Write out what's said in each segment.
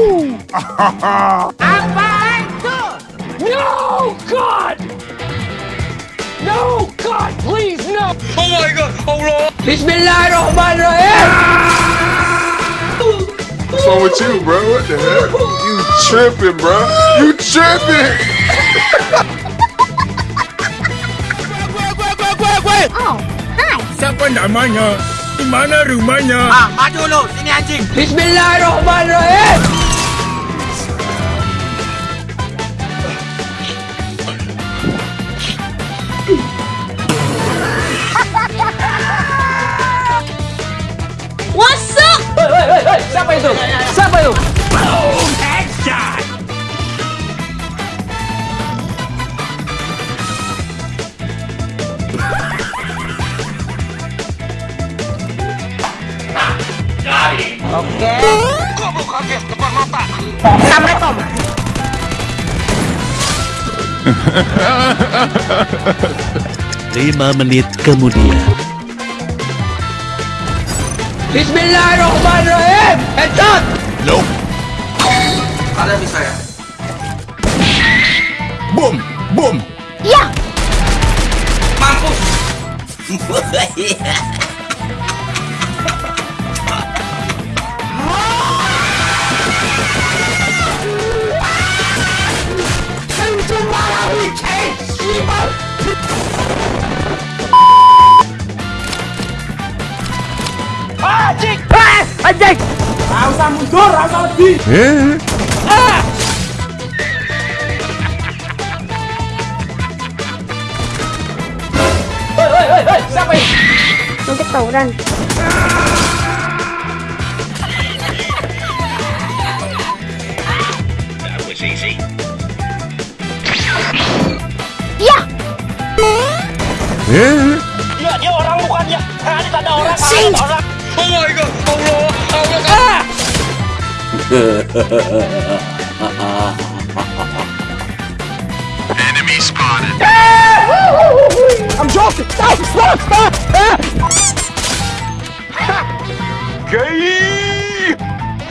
No, God! No, God, please, no! Oh my god, Allah! Bismillahirrahmanirrahim! What's wrong with you, bro? What the heck? You tripping, bro? You tripping? Oh, hi. Siapa namanya? Di mana rumahnya? Ah, maju lu, sini anjing! Bismillahirrahmanirrahim! What's up? Woi, woi, woi, woi. Siapa itu? Siapa itu? Boom, headshot. Oke. Kamu kaget depan mata. Sampai Tom. Lima menit kemudian. Bismillahirrahmanirrahim! Headshot! Kalian bisa ya? Boom! Boom! Ya. Mampus! anjing nggak usah mundur nggak usah lebih eh. ah. Oi, oi, oi, oi, siapa ini? Mungkin tawuran. Iya, dia orang bukan ya. Tadi ada orang, ada orang. Oh my god, Allah. Allah! I'm joking! Stop! Stop! Stop!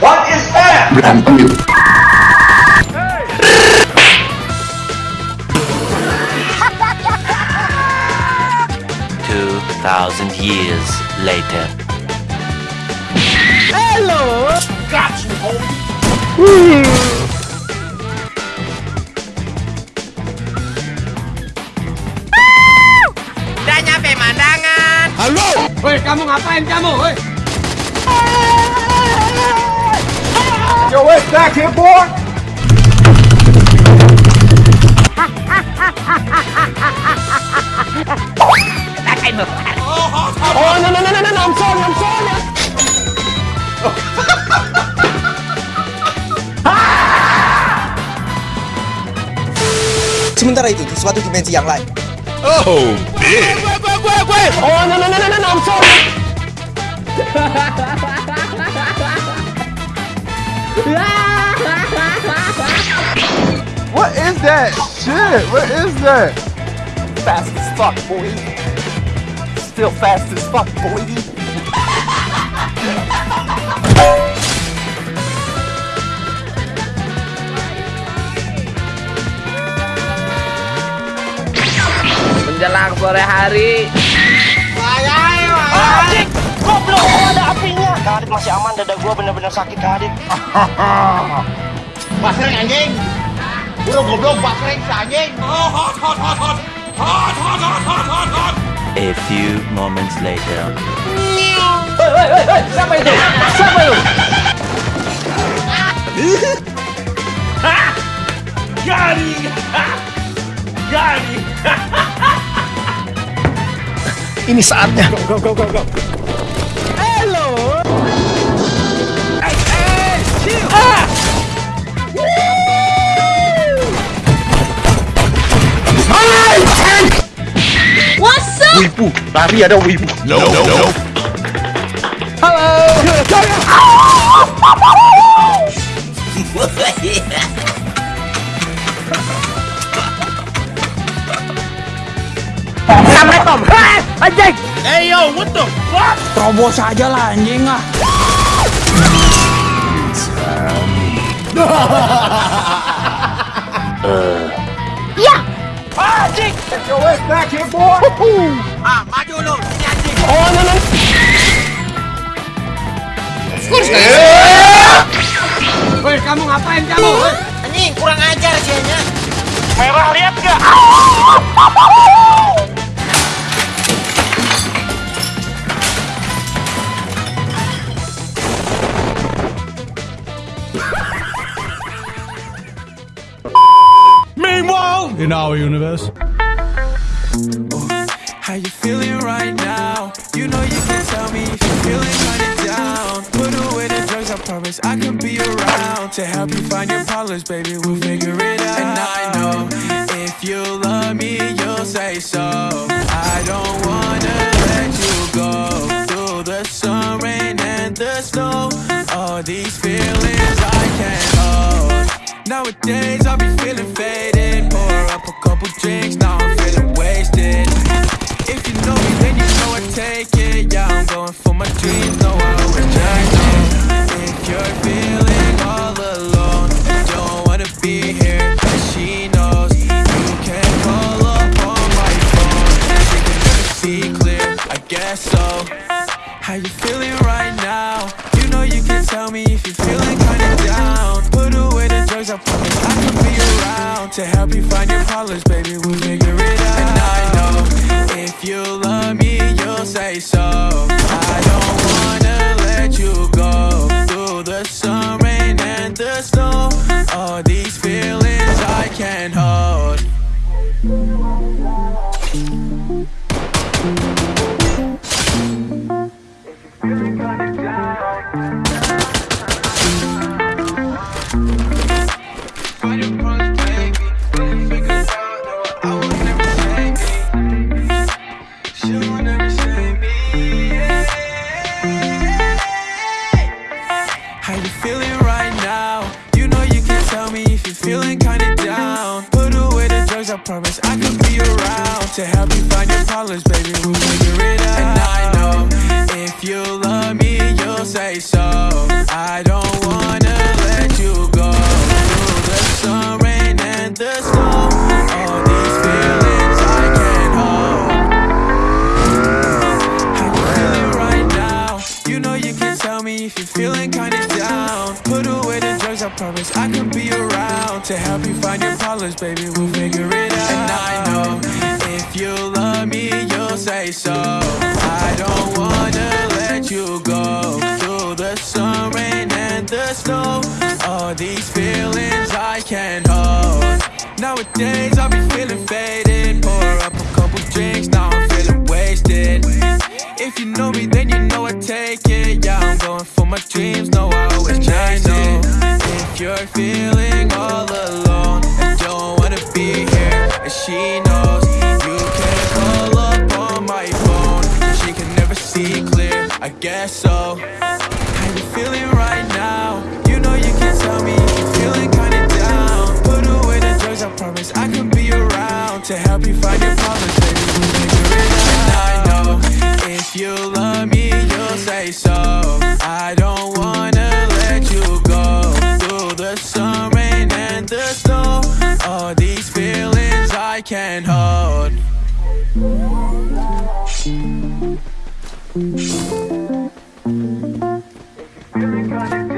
What is that? Two thousand years later. Got you, homie! Mandangan. Hei, kamu ngapain kamu? Hei! Yo, wait, back here, boy! Oh, no, no, no, no, no, no, I'm sorry, I'm sorry! Sementara itu, di suatu dimensi yang lain, Oh, big! Oh, no, no, no, no, no, no, I'm sorry! What is that shit? What is that? Fast as fuck, boy. Still fast as fuck, boy. Menjelang sore hari. Anjing! Goblok! Oh, ada apinya! Kang Adit masih aman, dada gua bener-bener sakit, Kang Adit. Basreng anjing! Udah goblok, basreng si anjing! A few moments later. Hei, hei, hei, hei, siapa itu? Ini saatnya. Go, go, go, go, go. Hello. Hey, hey, chill. Ah! What's up? Wibu, lari ada Wibu. No, no, no. Halo. Sampai Tom anjing. Hey yo, what the fuck? Terobos aja lah anjing ah. Iya. Anjing. Ah, maju lu. Sini anjing. Oh, no, no. Woi, kamu ngapain kamu? Woi. Anjing, kurang ajar sianya. Merah lihat gak? Meanwhile, in our universe. How you feeling right now? You know you can tell me if you're feeling kinda down. Put away the drugs, I promise I can be around to help you find your problems, baby. We'll figure it out. And I know if you love me, you'll say so. I don't wanna let you go through the sun, rain, and the snow. All these feelings I can't hold. Nowadays I be feeling faded. Pour up a couple drinks, now I'm feeling wasted. If you know me, then you know I take it. Yeah, I'm going for my dreams, no, I always check it. If you're feeling to help you find your problems, baby. We'll figure it out. And I know if you love me, you'll say so. I don't wanna let you go through the sun, rain, and the snow. All these feelings I can't hold. Feeling right now? You know you can tell me if you're feeling kinda down. Put away the drugs, I promise I can be around to help you find your problems, baby. We'll figure it out. And I know if you love me, you'll say so. I don't the I can be around to help you find your problems, baby. We'll figure it out. And I know if you love me, you'll say so. I don't wanna let you go through the sun, rain, and the snow. All these feelings I can't hold. Nowadays I'll be feeling faded. Pour up a couple drinks, I can't hold. You